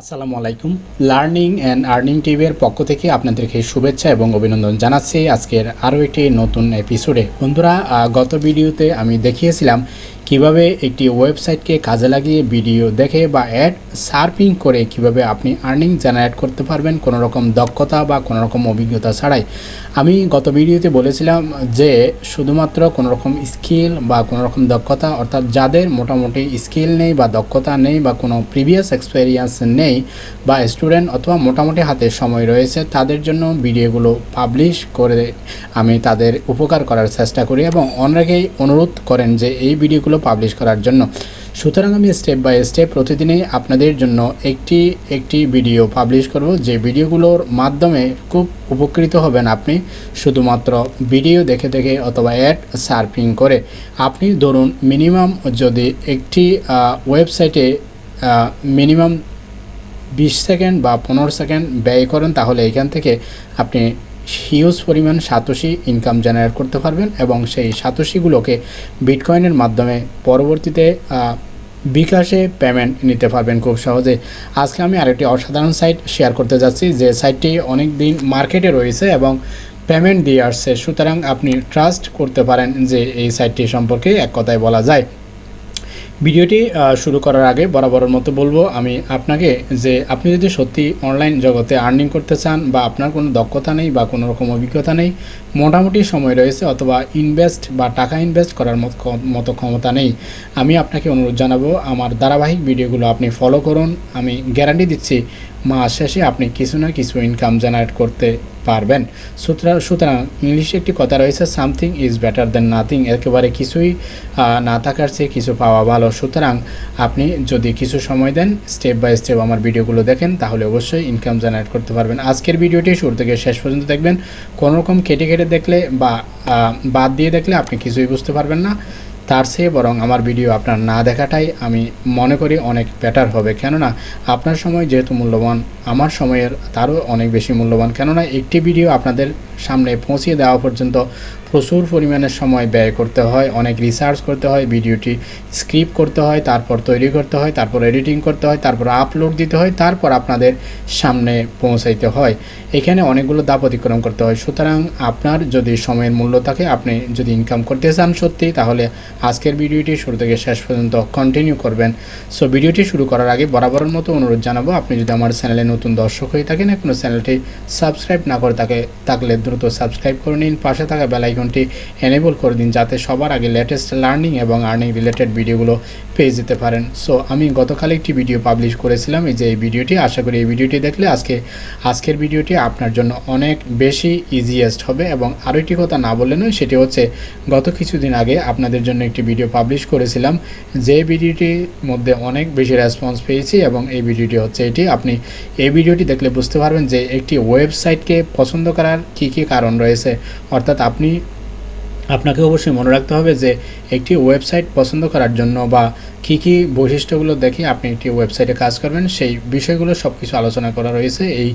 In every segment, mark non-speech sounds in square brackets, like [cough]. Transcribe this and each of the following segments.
আসসালামু আলাইকুম। Learning and earning টিভির পক্ষ থেকে আপনাদেরকে শুভেচ্ছা এবং অভিনন্দন জানাচ্ছি। আজকের আরও একটি নতুন এপিসোডে। বন্ধুরা গত ভিডিওতে আমি দেখিয়েছিলাম কীভাবে একটি ওয়েবসাইটকে কাজে লাগিয়ে ভিডিও দেখে বা অ্যাড সার্ফিং করে কীভাবে আপনি আর্নিং জেনারেট করতে পারবেন কোনো রকম দক্ষতা বা কোনো রকম অভিজ্ঞতা ছাড়াই। আমি গত ভিডিওতে বলেছিলাম যে শুধুমাত্র কোনো রকম স্কিল বা কোনো রকম দক্ষতা, অর্থাৎ যাদের মোটামুটি স্কিল নেই বা দক্ষতা নেই বা কোনো প্রিভিয়াস এক্সপেরিয়েন্স নেই বা স্টুডেন্ট অথবা মোটামুটি হাতে সময় রয়েছে, তাদের জন্য ভিডিওগুলো পাবলিশ করে আমি তাদের উপকার করার চেষ্টা করি এবং অনেকেই অনুরোধ করেন যে এই ভিডিওগুলো পাবলিশ করার জন্য। সুতরাং আমি স্টেপ বাই স্টেপ প্রতিদিনই আপনাদের জন্য একটি একটি ভিডিও পাবলিশ করব। যে ভিডিওগুলোর মাধ্যমে খুব উপকৃত হবেন আপনি। শুধুমাত্র ভিডিও দেখে দেখে অথবা অ্যাড সার্ফিং করে। আপনি ধরুন মিনিমাম যদি একটি ওয়েবসাইটে মিনিমাম বিশ সেকেন্ড বা পনেরো সেকেন্ড ব্যয় করেন, তাহলে এখান থেকে আপনি হিউজ পরিমাণ সাতোশি ইনকাম জেনারেট করতে পারবেন এবং সেই সাতোশিগুলোকে বিটকয়েনের মাধ্যমে পরবর্তীতে বিকাশে পেমেন্ট নিতে পারবেন খুব সহজে। আজকে আমি আরেকটি অসাধারণ সাইট শেয়ার করতে যাচ্ছি, যে সাইটটি অনেক দিন মার্কেটে রয়েছে এবং পেমেন্ট দিয়ে আসছে। সুতরাং আপনি ট্রাস্ট করতে পারেন যে এই সাইটটি সম্পর্কে এক কথায় বলা যায়। ভিডিওটি শুরু করার আগে বরাবরের মতো বলব, আমি আপনাকে যে আপনি যদি সত্যি অনলাইন জগতে আর্নিং করতে চান বা আপনার কোনো দক্ষতা নেই বা কোনো রকম অভিজ্ঞতা নেই, মোটামুটি সময় রয়েছে অথবা ইনভেস্ট বা টাকা ইনভেস্ট করার মত মতো ক্ষমতা নেই। আমি আপনাকে অনুরোধ জানাব, আমার ধারাবাহিক ভিডিওগুলো আপনি ফলো করুন। আমি গ্যারান্টি দিচ্ছি মাস শেষে আপনি কিছু না কিছু ইনকাম জেনারেট করতে পারবেন। সুতরাং সুতরাং ইংলিশে একটি কথা রয়েছে something is better than nothing একেবারে কিছুই না থাকার চেয়ে কিছু পাওয়া ভালো। সুতরাং আপনি যদি কিছু সময় দেন স্টেপ বাই স্টেপ আমার ভিডিওগুলো দেখেন, তাহলে অবশ্যই ইনকাম জেনারেট করতে পারবেন। আজকের ভিডিওটি শুরু থেকে শেষ পর্যন্ত দেখবেন। কোনোরকম কেটে কেটে দেখলে বা বাদ দিয়ে দেখলে আপনি কিছুই বুঝতে পারবেন না। তার চেয়ে বরং আমার ভিডিও আপনার না দেখাটাই আমি মনে করি অনেক বেটার হবে। কেননা, আপনার সময় যেহেতু মূল্যবান, আমার সময়ের তারও অনেক বেশি মূল্যবান। কেননা, একটি ভিডিও আপনাদের সামনে পৌঁছিয়ে দেওয়া পর্যন্ত প্রচুর পরিমাণে সময় ব্যয় করতে হয়, অনেক রিসার্চ করতে হয়, ভিডিওটি স্ক্রিপ্ট করতে হয়, তারপর তৈরি করতে হয়, তারপর এডিটিং করতে হয়, তারপর আপলোড দিতে হয়, তারপর আপনাদের সামনে পৌঁছাইতে হয়। এখানে অনেকগুলো দাপ অতিক্রম করতে হয়। সুতরাং আপনার যদি সময়ের মূল্য থাকে, আপনি যদি ইনকাম করতে চান সত্যি, তাহলে আজকের ভিডিওটি শুরু থেকে শেষ পর্যন্ত কন্টিনিউ করবেন। সো ভিডিওটি শুরু করার আগে বরাবরের মতো অনুরোধ জানাব, আপনি যদি আমার চ্যানেলে নতুন দর্শক হয়ে থাকেন এখনও চ্যানেলটি সাবস্ক্রাইব না করে থাকে, থাকলে দ্রুত সাবস্ক্রাইব করে নিন। পাশে থাকা বেল আইকনটি এনেবল করে দিন যাতে সবার আগে লেটেস্ট লার্নিং এবং আর্নিং রিলেটেড ভিডিওগুলো পেয়ে যেতে পারেন। সো আমি গতকাল একটি ভিডিও পাবলিশ করেছিলাম। এই যে এই ভিডিওটি আশা করি এই ভিডিওটি দেখলে আজকে, আজকের ভিডিওটি আপনার জন্য অনেক বেশি ইজিয়েস্ট হবে এবং আরও একটি কথা না বললে নয়, সেটি হচ্ছে গত কিছুদিন আগে আপনাদের জন্য একটি ভিডিও পাবলিশ করেছিলাম। যে ভিডিওটির মধ্যে অনেক বেশি রেসপন্স পেয়েছি এবং এই ভিডিওটি হচ্ছে এটি। আপনি এই ভিডিওটি দেখলে বুঝতে পারবেন যে একটি ওয়েবসাইটকে পছন্দ করার কী কী কারণ রয়েছে? অর্থাৎ আপনি, আপনাকে অবশ্যই মনে রাখতে হবে যে একটি ওয়েবসাইট পছন্দ করার জন্য বা কি কি বৈশিষ্ট্যগুলো দেখে আপনি একটি ওয়েবসাইটে কাজ করবেন, সেই বিষয়গুলো সব কিছু আলোচনা করা রয়েছে এই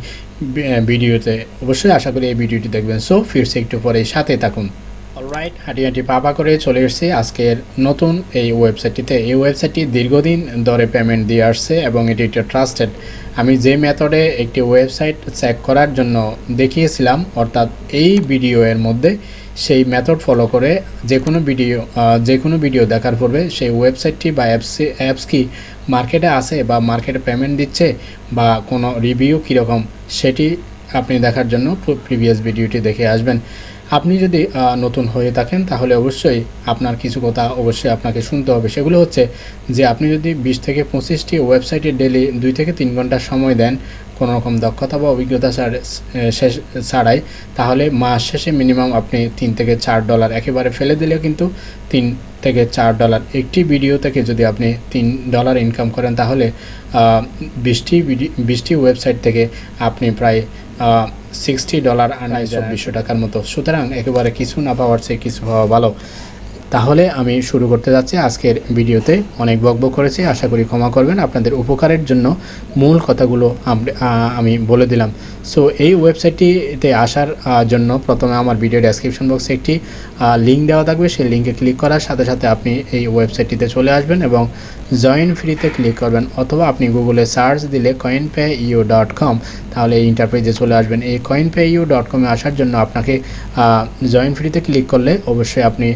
ভিডিওতে। অবশ্যই আশা করি এই ভিডিওটি দেখবেন। সো ফিরছে একটু পরে সাথে থাকুন। অলরাইট হাঁটি হাঁটি পাপা করে চলে এসেছি আজকের নতুন এই ওয়েবসাইটটিতে এই ওয়েবসাইটটি দীর্ঘদিন ধরে পেমেন্ট দিয়ে আসছে এবং এটি একটা ট্রাস্টেড আমি যে মেথডে একটি ওয়েবসাইট চেক করার জন্য দেখিয়েছিলাম, অর্থাৎ এই ভিডিও এর মধ্যে সেই মেথড ফলো করে যে কোনো ভিডিও যে কোনো ভিডিও দেখার পূর্বে সেই ওয়েবসাইটটি বা অ্যাপস অ্যাপস কি মার্কেটে আছে বা মার্কেটে পেমেন্ট দিচ্ছে বা কোনো রিভিউ কীরকম, সেটি আপনি দেখার জন্য প্রিভিয়াস ভিডিওটি দেখে আসবেন। আপনি যদি নতুন হয়ে থাকেন, তাহলে অবশ্যই আপনার কিছু কথা অবশ্যই আপনাকে শুনতে হবে। সেগুলো হচ্ছে যে, আপনি যদি বিশ থেকে পঁচিশটি ওয়েবসাইটে ডেলি দুই থেকে তিন ঘণ্টা সময় দেন কোনো রকম দক্ষতা বা অভিজ্ঞতা শেষ, ছাড়াই, তাহলে মাস শেষে মিনিমাম আপনি তিন থেকে চার ডলার একেবারে ফেলে দিলেও কিন্তু তিন থেকে চার ডলার। একটি ভিডিও থেকে যদি আপনি তিন ডলার ইনকাম করেন, তাহলে বিশটি বিশটি ওয়েবসাইট থেকে আপনি প্রায় সিক্সটি ডলার আনায় চব্বিশশো টাকার মতো। সুতরাং একেবারে কিছু না পাওয়ার চেয়ে কিছু পাওয়া ভালো। তাহলে আমি শুরু করতে যাচ্ছি আজকের ভিডিওতে। অনেক বকবক করেছি, আশা করি ক্ষমা করবেন। আপনাদের উপকারের জন্য মূল কথাগুলো আমি বলে দিলাম। সো এই ওয়েবসাইটটিতে আসার জন্য প্রথমে আমার ভিডিও ডেসক্রিপশন বক্সে একটি লিঙ্ক দেওয়া থাকবে। সেই লিঙ্কে ক্লিক করার সাথে সাথে আপনি এই ওয়েবসাইটটিতে চলে আসবেন এবং জয়েন ফ্রিতে ক্লিক করবেন। অথবা আপনি গুগলে সার্চ দিলে coin pay U dot com তাহলে এই ইন্টারপ্রাইজে চলে আসবেন। এই কয়েন পে ইউ ডট কমে আসার জন্য আপনাকে জয়েন ফ্রিতে ক্লিক করলে অবশ্যই আপনি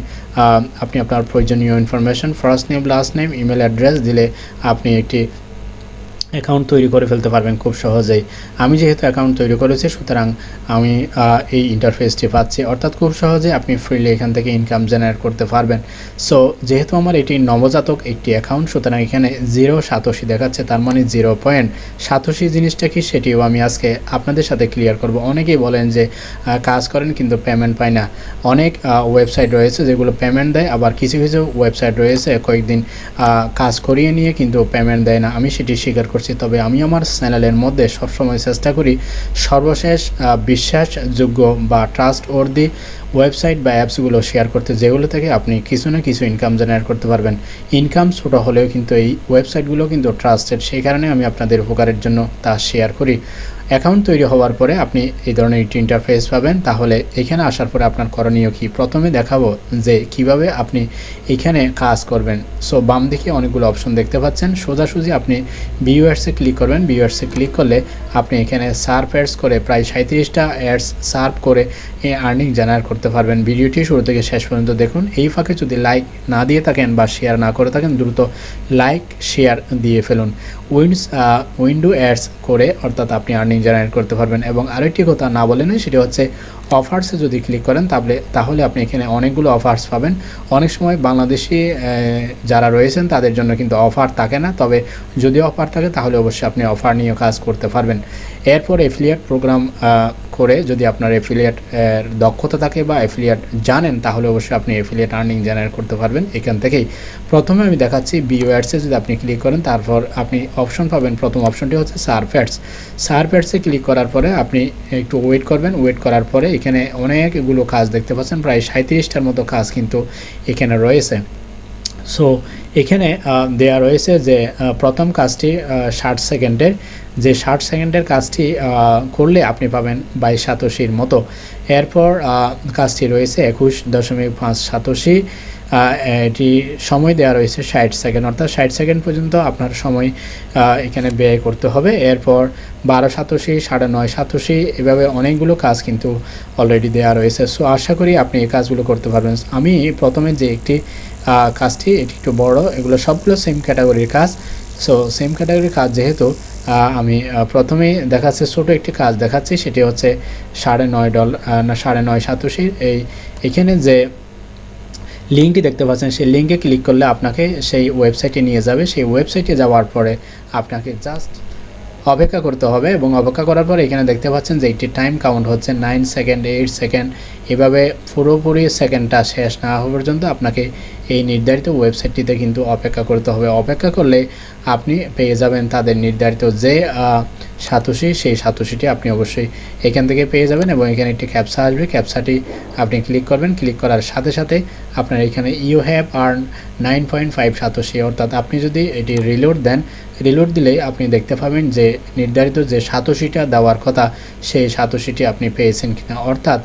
আপনি আপনার প্রয়োজনীয় information first name last name email address দিলে আপনি একটি অ্যাকাউন্ট তৈরি করে ফেলতে পারবেন খুব সহজেই। আমি যেহেতু অ্যাকাউন্ট তৈরি করেছি, সুতরাং আমি এই ইন্টারফেসটি পাচ্ছি। অর্থাৎ খুব সহজে আপনি ফ্রিলি এখান থেকে ইনকাম জেনারেট করতে পারবেন। সো যেহেতু আমার এটি নবজাতক একটি অ্যাকাউন্ট সুতরাং এখানে জিরো সাতোশি দেখাচ্ছে, তার মানে জিরো পয়েন্ট সাতোশি জিনিসটা কি সেটিও আমি আজকে আপনাদের সাথে ক্লিয়ার করব। অনেকেই বলেন যে কাজ করেন কিন্তু পেমেন্ট পায় না। অনেক ওয়েবসাইট রয়েছে যেগুলো পেমেন্ট দেয়, আবার কিছু কিছু ওয়েবসাইট রয়েছে, কয়েকদিন কাজ করিয়ে নিয়ে কিন্তু পেমেন্ট দেয় না। আমি সেটি স্বীকার করছি তবে আমি আমার চ্যানেলের মধ্যে সবসময় চেষ্টা করি সর্বশেষ বিশ্বাসযোগ্য বা ট্রাস্ট ওর্দি ওয়েবসাইট বা অ্যাপসগুলো শেয়ার করতে যেগুলো থেকে আপনি কিছু না কিছু ইনকাম জেনারেট করতে পারবেন। ইনকাম ছোটো হলেও কিন্তু এই ওয়েবসাইটগুলো কিন্তু ট্রাস্টেড সেই কারণে আমি আপনাদের উপকারের জন্য তা শেয়ার করি। অ্যাকাউন্ট তৈরি হওয়ার পরে আপনি এই ধরনের একটি ইন্টারফেস পাবেন, তাহলে এখানে আসার পরে আপনার করণীয় কি? প্রথমে দেখাবো যে কীভাবে আপনি এখানে কাজ করবেন। সো বাম দিকে অনেকগুলো অপশন দেখতে পাচ্ছেন। সোজাসুজি আপনি বিইউআরসে ক্লিক করবেন। বিইউআরসে ক্লিক করলে আপনি এখানে সার্ফ অ্যাডস করে প্রায় সাঁত্রিশটা অ্যাডস সার্ভ করে এই আর্নিং জেনারেট পারবেন। ভিডিওটি শুরু থেকে শেষ পর্যন্ত দেখুন। এই ফাঁকে যদি লাইক না দিয়ে থাকেন বা শেয়ার না করে থাকেন, দ্রুত লাইক শেয়ার দিয়ে ফেলুন। উইন্ডস উইন্ডো অ্যাডস করে অর্থাৎ আপনি আর্নিং জেনারেট করতে পারবেন। এবং আরেকটি কথা না বলেন সেটি হচ্ছে অফার্সে যদি ক্লিক করেন তাহলে তাহলে আপনি এখানে অনেকগুলো অফার্স পাবেন। অনেক সময় বাংলাদেশি যারা রয়েছেন, তাদের জন্য কিন্তু অফার থাকে না। তবে যদি অফার থাকে, তাহলে অবশ্যই আপনি অফার নিয়ে কাজ করতে পারবেন। এরপর এফিলিয়েট প্রোগ্রাম করে যদি আপনার এফিলিয়েট দক্ষতা থাকে বা এফিলিয়েট জানেন, তাহলে অবশ্যই আপনি এফিলিয়েট আর্নিং জেনারেট করতে পারবেন এখান থেকেই। প্রথমে আমি দেখাচ্ছি বিওয়ার্সে যদি আপনি ক্লিক করেন, তারপর আপনি অপশন পাবেন। প্রথম অপশনটি হচ্ছে সার্ফ্যাটস সার্ফ্যাটসে ক্লিক করার পরে আপনি একটু ওয়েট করবেন। ওয়েট করার পরে এখানে অনেকগুলো কাজ দেখতে পাচ্ছেন, প্রায় সাঁত্রিশটার মতো কাজ কিন্তু এখানে রয়েছে। সো এখানে দেয়া রয়েছে যে প্রথম কাজটি ষাট সেকেন্ডের। যে ষাট সেকেন্ডের কাজটি করলে আপনি পাবেন বাইশ সাতশির মতো। এরপর কাজটি রয়েছে একুশ দশমিক পাঁচ সাতশি। এটি সময় দেওয়া রয়েছে ষাট সেকেন্ড। অর্থাৎ ষাট সেকেন্ড পর্যন্ত আপনার সময় এখানে ব্যয় করতে হবে। এরপর বারো সাতশি, সাড়ে নয় সাতশি, এভাবে অনেকগুলো কাজ কিন্তু অলরেডি দেওয়া রয়েছে। সো আশা করি আপনি এই কাজগুলো করতে পারবেন। আমি প্রথমে যে একটি কাজটি, এটি একটু বড়, এগুলো সবগুলো সেম ক্যাটাগরির কাজ। সো সেম ক্যাটাগরির কাজ যেহেতু আমি প্রথমেই দেখাচ্ছে, ছোটো একটি কাজ দেখাচ্ছি, সেটি হচ্ছে সাড়ে নয় ডল না, সাড়ে নয় সাতশির এই, এখানে যে লিঙ্কটি দেখতে পাচ্ছেন, সেই লিঙ্কে ক্লিক করলে আপনাকে সেই ওয়েবসাইটে নিয়ে যাবে। সেই ওয়েবসাইটে যাওয়ার পরে আপনাকে জাস্ট অপেক্ষা করতে হবে এবং অপেক্ষা করার পর এখানে দেখতে পাচ্ছেন যে একটি টাইম কাউন্ট হচ্ছে নাইন সেকেন্ড, এইট সেকেন্ড। এভাবে পুরোপুরি সেকেন্ডটা শেষ না হওয়া পর্যন্ত আপনাকে এই নির্ধারিত ওয়েবসাইটটিতে কিন্তু অপেক্ষা করতে হবে। অপেক্ষা করলে আপনি পেয়ে যাবেন তাদের নির্ধারিত যে সাতোশি, সেই সাতোশিটি আপনি অবশ্যই এখান থেকে পেয়ে যাবেন এবং এখানে একটি ক্যাপসা আসবে। ক্যাপসাটি আপনি ক্লিক করবেন। ক্লিক করার সাথে সাথে আপনার এখানে you have earn nine point five satoshi. অর্থাৎ আপনি যদি এটি রিলোড দেন রিলোড দিলেই আপনি দেখতে পাবেন যে নির্ধারিত যে সাতোশিটা দেওয়ার কথা, সেই সাতোশিটি আপনি পেয়েছেন কিনা। অর্থাৎ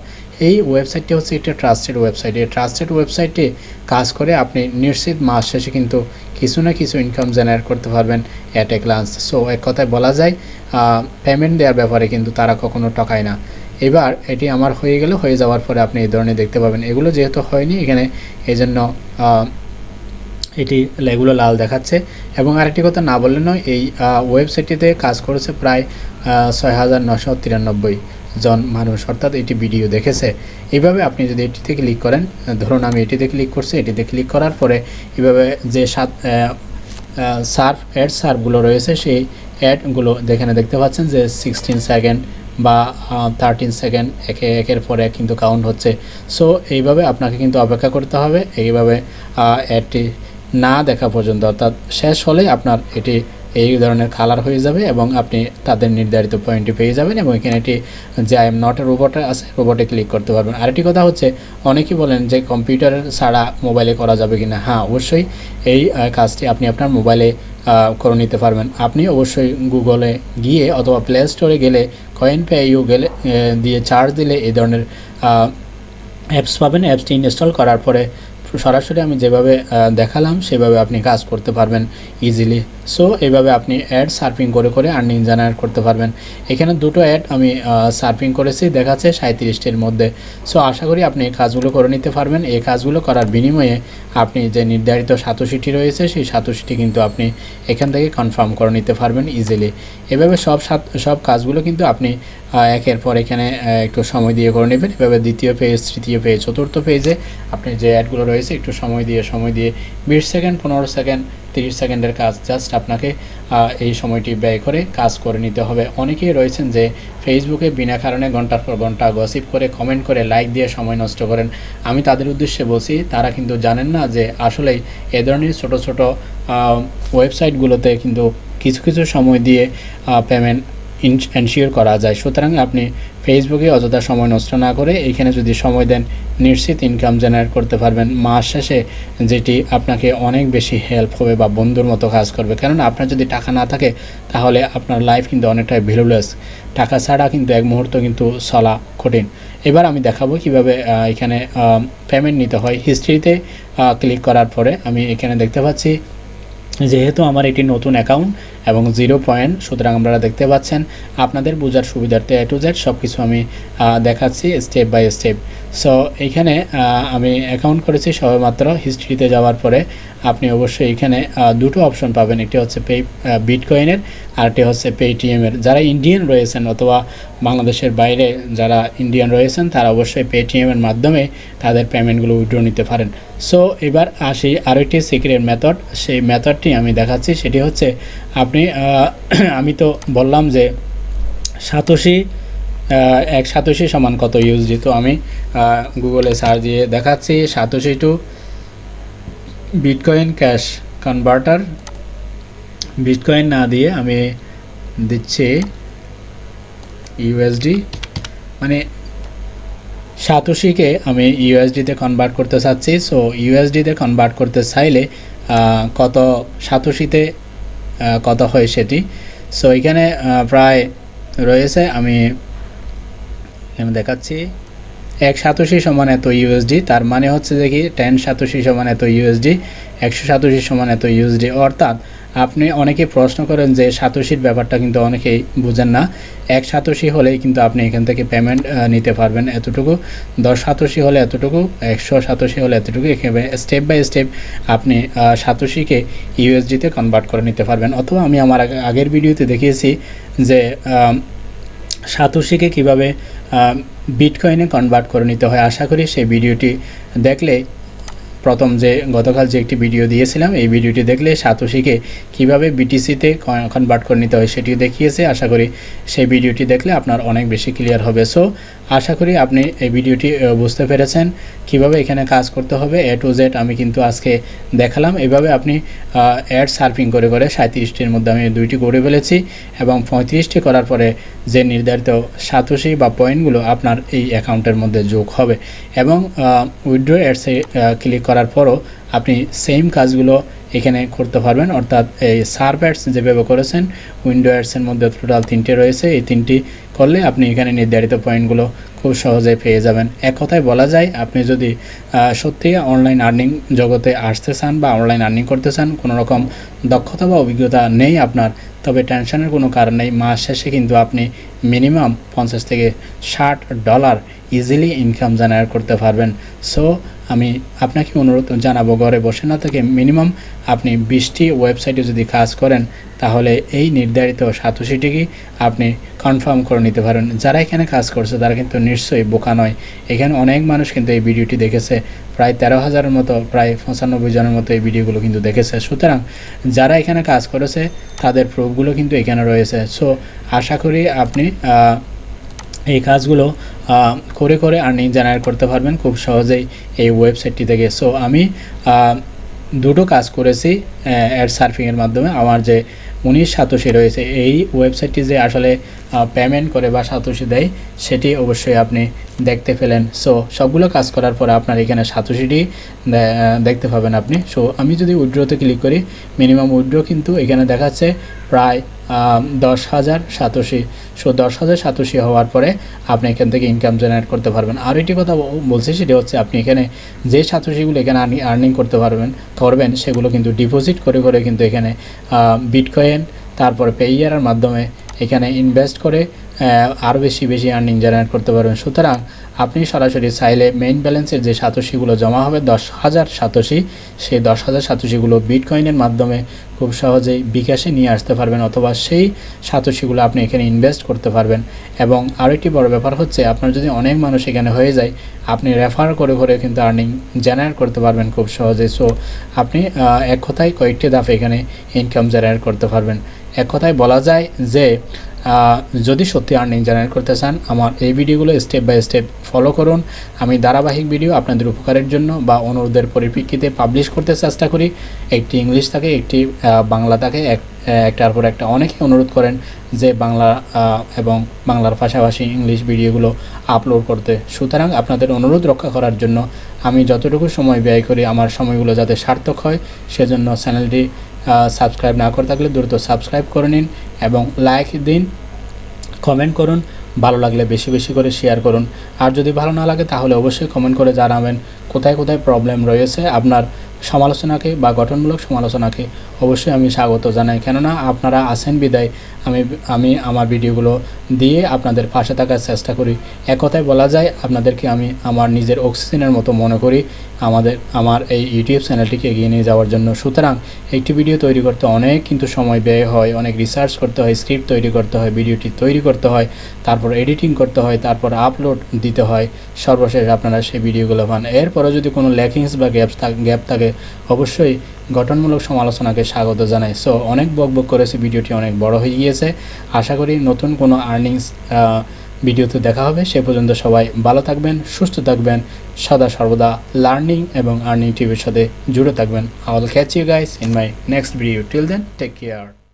এই ওয়েবসাইটটি হচ্ছে একটা ট্রাস্টেড ওয়েবসাইট এই ট্রাস্টেড ওয়েবসাইটে কাজ করে আপনি নিশ্চিত মাস শেষে কিন্তু কিছু না কিছু ইনকাম জেনারেট করতে পারবেন অ্যাট এ গ্লান্স সো এক কথায় বলা যায় পেমেন্ট দেওয়ার ব্যাপারে কিন্তু তারা কখনো টকায় না। এবার এটি আমার হয়ে গেলে, হয়ে যাওয়ার পরে আপনি এই ধরনের দেখতে পাবেন। এগুলো যেহেতু হয়নি এখানে এই জন্য এটি এগুলো লাল দেখাচ্ছে। এবং আরেকটি কথা না বললে নয়, এই ওয়েবসাইটটিতে কাজ করেছে প্রায় ছয় হাজার নশো তিরানব্বই। জন মানুষ, অর্থাৎ এটি ভিডিও দেখেছে। এইভাবে আপনি যদি এটিতে ক্লিক করেন, ধরুন আমি এটিতে ক্লিক করছি, এটিতে ক্লিক করার পরে এভাবে যে সাত সার্ফ, অ্যাড সার্ফগুলো রয়েছে, সেই অ্যাডগুলো যেখানে দেখতে পাচ্ছেন যে সিক্সটিন সেকেন্ড বা থার্টিন সেকেন্ড, একে, একের পরে কিন্তু কাউন্ট হচ্ছে। সো, এইভাবে আপনাকে কিন্তু অপেক্ষা করতে হবে। এইভাবে অ্যাডটি না দেখা পর্যন্ত, অর্থাৎ শেষ হলে আপনার এটি এই ধরনের কালার হয়ে যাবে এবং আপনি তাদের নির্ধারিত পয়েন্টটি পেয়ে যাবেন এবং এখানে একটি যে আই এম নট রোবট আছে রোবটে ক্লিক করতে পারবেন। আরেকটি কথা হচ্ছে, অনেকেই বলেন যে কম্পিউটার ছাড়া মোবাইলে করা যাবে কিনা। হ্যাঁ অবশ্যই এই কাজটি আপনি আপনার মোবাইলে করে নিতে পারবেন। আপনি অবশ্যই গুগলে গিয়ে অথবা প্লে স্টোরে গেলে কয়েন পে ইউ গেলে দিয়ে চার্জ দিলে এই ধরনের অ্যাপস পাবেন। অ্যাপসটি ইনস্টল করার পরে সরাসরি আমি যেভাবে দেখালাম, সেভাবে আপনি কাজ করতে পারবেন ইজিলি সো এইভাবে আপনি অ্যাড সার্ফিং করে করে আর্নিং জেনারেট করতে পারবেন। এখানে দুটো অ্যাড আমি সার্ফিং করেছি, দেখাচ্ছে সাঁত্রিশটির মধ্যে। সো আশা করি আপনি কাজগুলো করে নিতে পারবেন। এই কাজগুলো করার বিনিময়ে আপনি যে নির্ধারিত সাতোশিটি রয়েছে, সেই সাতোশিটি কিন্তু আপনি এখান থেকে কনফার্ম করে নিতে পারবেন ইজিলি এভাবে সব সব কাজগুলো কিন্তু আপনি একের পর এখানে একটু সময় দিয়ে করে নেবেন। এভাবে দ্বিতীয় পেজ তৃতীয় পেজ চতুর্থ পেজে আপনি যে অ্যাডগুলো রয়েছে, একটু সময় দিয়ে সময় দিয়ে, বিশ সেকেন্ড পনেরো সেকেন্ড তিরিশ সেকেন্ডের কাজ জাস্ট আপনাকে এই সময়টি ব্যয় করে কাজ করে নিতে হবে। অনেকেই রয়েছেন যে ফেসবুকে বিনা কারণে ঘণ্টার পর ঘণ্টা গসিপ করে কমেন্ট করে লাইক দিয়ে সময় নষ্ট করেন। আমি তাদের উদ্দেশ্যে বলছি, তারা কিন্তু জানেন না যে আসলেই এ ধরনের ছোটো ছোটো ওয়েবসাইটগুলোতে কিন্তু কিছু কিছু সময় দিয়ে পেমেন্ট এনশিওর করা যায়। সুতরাং আপনি ফেসবুকে অযথা সময় নষ্ট না করে এখানে যদি সময় দেন, নিশ্চিত ইনকাম জেনারেট করতে পারবেন। মাস শেষে যেটি আপনাকে অনেক বেশি হেল্প হবে বা বন্ধুর মতো কাজ করবে। কেননা আপনার যদি টাকা না থাকে, তাহলে আপনার লাইফ কিন্তু অনেকটাই ভ্যালুলেস টাকা ছাড়া কিন্তু এক মুহূর্ত কিন্তু চলা কঠিন। এবার আমি দেখাবো কীভাবে এখানে পেমেন্ট নিতে হয়। হিস্ট্রিতে ক্লিক করার পরে আমি এখানে দেখতে পাচ্ছি, যেহেতু আমার এটি নতুন অ্যাকাউন্ট এবং জিরো পয়েন্ট সুতরাং আপনারা দেখতে পাচ্ছেন আপনাদের বোঝার সুবিধার্থে এ টু জেড সব কিছু আমি দেখাচ্ছি স্টেপ বাই স্টেপ সো এইখানে আহ, আমি অ্যাকাউন্ট করেছি সবেমাত্র হিস্ট্রিতে যাওয়ার পরে। আপনি অবশ্যই এখানে দুটো অপশন পাবেন একটি হচ্ছে পে বিটকয়েনের আরটি হচ্ছে পেটিএমের যারা ইন্ডিয়ান রয়েছেন অথবা বাংলাদেশের বাইরে যারা ইন্ডিয়ান রয়েছেন তারা অবশ্যই পেটিএমের মাধ্যমে তাদের পেমেন্টগুলো উইড্রো নিতে পারেন। সো এবার আসি আরও একটি সিক্রেট মেথড সেই মেথডটি আমি দেখাচ্ছি সেটি হচ্ছে আপনি আহ, [clears throat] আমি তো বললাম যে সাতোশি এক সাতোশি সমান কত ইউএসডি তো আমি গুগলে সার্চ দিয়ে দেখাচ্ছি satoshi to bitcoin cash converter. Bitcoin না দিয়ে আমি দিচ্ছি ইউএসডি। মানে সাতোশিকে আমি ইউএসডিতে কনভার্ট করতে চাচ্ছি সো ইউএসডিতে কনভার্ট করতে চাইলে কত সাতোশিতে কত হয় সেটি। সো এখানে প্রায় রয়েছে, আমি আমি দেখাচ্ছি। এক সাতাশি সমান এত ইউএসডি তার মানে হচ্ছে কি টেন সাতাশি সমান এত ইউএসডি একশো সাতাশি সমান এত ইউএসডি অর্থাৎ আপনি অনেকে প্রশ্ন করেন যে সাতোশির ব্যাপারটা কিন্তু অনেকেই বুঝেন না। এক সাতোশি হলেই কিন্তু আপনি এখান থেকে পেমেন্ট নিতে পারবেন এতটুকু। দশ সাতোশি হলে এতটুকু, একশো সাতোশি হলে এতটুকু এখানে স্টেপ বাই স্টেপ আপনি সাতোশিকে ইউএসডিতে কনভার্ট করে নিতে পারবেন। অথবা আমি আমার আগের ভিডিওতে দেখিয়েছি যে সাতোশিকে কীভাবে বিটকয়েনে কনভার্ট করে নিতে হয়। আশা করি সেই ভিডিওটি দেখলে প্রথম যে গতকাল যে একটি ভিডিও দিয়েছিলাম, এই ভিডিওটি দেখলে সাতোশিকে কীভাবে বিটিসিতে কনভার্ট করে নিতে হয় সেটিও দেখিয়েছে। আশা করি সেই ভিডিওটি দেখলে আপনার অনেক বেশি ক্লিয়ার হবে। সো আশা করি আপনি এই ভিডিওটি বুঝতে পেরেছেন কীভাবে এখানে কাজ করতে হবে। এ টু জেড আমি কিন্তু আজকে দেখালাম। এভাবে আপনি অ্যাড সার্ফিং করে করে সাঁত্রিশটির মধ্যে আমি দুইটি করে ফেলেছি এবং পঁয়ত্রিশটি করার পরে যে নির্ধারিত সাতোশি বা পয়েন্টগুলো আপনার এই অ্যাকাউন্টের মধ্যে যোগ হবে এবং উইড্রো অ্যাডসে ক্লিক করার পরও আপনি সেম কাজগুলো এখানে করতে পারবেন। অর্থাৎ এই সার্ভ অ্যাডস যেভাবে করেছেন, উইন্ডো অ্যাডসের মধ্যে টোটাল তিনটে রয়েছে। এই তিনটি করলে আপনি এখানে নির্ধারিত পয়েন্টগুলো খুব সহজে পেয়ে যাবেন। এক কথায় বলা যায়, আপনি যদি সত্যি অনলাইন আর্নিং জগতে আসতে চান বা অনলাইন আর্নিং করতে চান কোনো রকম দক্ষতা বা অভিজ্ঞতা নেই আপনার তবে টেনশনের কোনো কারণ নেই। মাস শেষে কিন্তু আপনি মিনিমাম পঞ্চাশ থেকে ষাট ডলার ইজিলি ইনকাম জেনারেট করতে পারবেন। সো আমি আপনাকে অনুরোধ জানাব, ঘরে বসে না থেকে মিনিমাম আপনি বিশটি ওয়েবসাইটে যদি কাজ করেন, তাহলে এই নির্ধারিত সাতোশিটিকে আপনি কনফার্ম করে নিতে পারেন। যারা এখানে কাজ করছে, তারা কিন্তু নিশ্চয়ই বোকা নয়। এখানে অনেক মানুষ কিন্তু এই ভিডিওটি দেখেছে। প্রায় তেরো হাজারের মতো, প্রায় পঁচানব্বই জনের মতো এই ভিডিওগুলো কিন্তু দেখেছে। সুতরাং যারা এখানে কাজ করেছে, তাদের প্রুফগুলো কিন্তু এখানে রয়েছে। সো আশা করি আপনি এই কাজগুলো করে করে আর্নিং জেনারেট করতে পারবেন খুব সহজেই এই ওয়েবসাইটটি থেকে। সো আমি দুটো কাজ করেছি অ্যাড সার্ফিংয়ের মাধ্যমে। আমার যে উনিশ সাতোশি রয়েছে, এই ওয়েবসাইটটি যে আসলে পেমেন্ট করে বা সাতোশি দেয়, সেটি অবশ্যই আপনি দেখতে পেলেন। সো সবগুলো কাজ করার পরে আপনার এখানে সাতোশিটি দেখতে পাবেন আপনি। সো আমি যদি উইড্রোতে ক্লিক করি, মিনিমাম উইড্রো কিন্তু এখানে দেখাচ্ছে প্রায় দশ হাজার সাতোশি। সো দশ হাজার সাতোশি হওয়ার পরে আপনি এখান থেকে ইনকাম জেনারেট করতে পারবেন। আর একটি কথা বলছি সেটা হচ্ছে আপনি এখানে যে সাতোশিগুলো এখানে আর্নিং করতে পারবেন, করবেন, সেগুলো কিন্তু ডিপোজিট করে করে কিন্তু এখানে বিটকয়েন তারপরে পেইয়ারের মাধ্যমে এখানে ইনভেস্ট করে আরও বেশি বেশি আর্নিং জেনারেট করতে পারবেন। সুতরাং আপনি সরাসরি চাইলে মেইন ব্যালেন্সের যে সাতোশিগুলো জমা হবে, দশ হাজার সাতোশি, সেই দশ হাজার সাতোশিগুলো বিটকয়েনের মাধ্যমে খুব সহজেই বিকাশে নিয়ে আসতে পারবেন অথবা সেই সাতোশিগুলো আপনি এখানে ইনভেস্ট করতে পারবেন। এবং আরও একটি বড় ব্যাপার হচ্ছে, আপনার যদি অনেক মানুষ এখানে হয়ে যায়, আপনি রেফার করে করে কিন্তু আর্নিং জেনারেট করতে পারবেন খুব সহজে সো আপনি এক কথায় কয়েকটি ধাপে এখানে ইনকাম জেনারেট করতে পারবেন। এক কথায় বলা যায় যে যদি সত্যি আর্নিং জেনারেট করতে চান, আমার এই ভিডিওগুলো স্টেপ বাই স্টেপ ফলো করুন। আমি ধারাবাহিক ভিডিও আপনাদের উপকারের জন্য বা অনুরোধের পরিপ্রেক্ষিতে পাবলিশ করতে চেষ্টা করি। একটি ইংলিশ থাকে, একটি বাংলা থাকে, এক একটার পর একটা অনেকেই অনুরোধ করেন যে বাংলা এবং বাংলার পাশাপাশি ইংলিশ ভিডিওগুলো আপলোড করতে। সুতরাং আপনাদের অনুরোধ রক্ষা করার জন্য আমি যতটুকু সময় ব্যয় করি, আমার সময়গুলো যাতে সার্থক হয়, সেজন্য চ্যানেলটি সাবস্ক্রাইব না করে থাকলে দ্রুত সাবস্ক্রাইব করে নিন এবং লাইক দিন কমেন্ট করুন, ভালো লাগলে বেশি বেশি করে শেয়ার করুন। আর যদি ভালো না লাগে তাহলে অবশ্যই কমেন্ট করে জানাবেন কোথায় কোথায় প্রবলেম রয়েছে, আপনার সমালোচনাকে বা গঠনমূলক সমালোচনাকে অবশ্যই আমি স্বাগত জানাই। কেননা আপনারা আছেন বিদায়, আমি আমি আমার ভিডিওগুলো দিয়ে আপনাদের পাশে থাকার চেষ্টা করি। এক কথায় বলা যায়, আপনাদেরকে আমি আমার নিজের অক্সিজেনের মতো মনে করি। আমাদের, আমার এই ইউটিউব চ্যানেলটিকে এগিয়ে নিয়ে যাওয়ার জন্য। সুতরাং একটি ভিডিও তৈরি করতে অনেক কিন্তু সময় ব্যয় হয়, অনেক রিসার্চ করতে হয় স্ক্রিপ্ট তৈরি করতে হয়, ভিডিওটি তৈরি করতে হয়, তারপর এডিটিং করতে হয়, তারপর আপলোড দিতে হয়। সর্বশেষ আপনারা সেই ভিডিওগুলো পান। এরপরে যদি কোনো ল্যাকিংস বা গ্যাপস গ্যাপ থাকে অবশ্যই গঠনমূলক সমালোচনাকে স্বাগত জানাই। সো অনেক বক বক করেছে, ভিডিওটি অনেক বড় হয়ে গিয়েছে। আশা করি নতুন কোনো আর্নিংস ভিডিওতে দেখা হবে। সে পর্যন্ত সবাই ভালো থাকবেন, সুস্থ থাকবেন, সদা সর্বদা লার্নিং এবং আর্নিং টিভির সাথে জুড়ে থাকবেন। I will catch you guys in my next video till then take care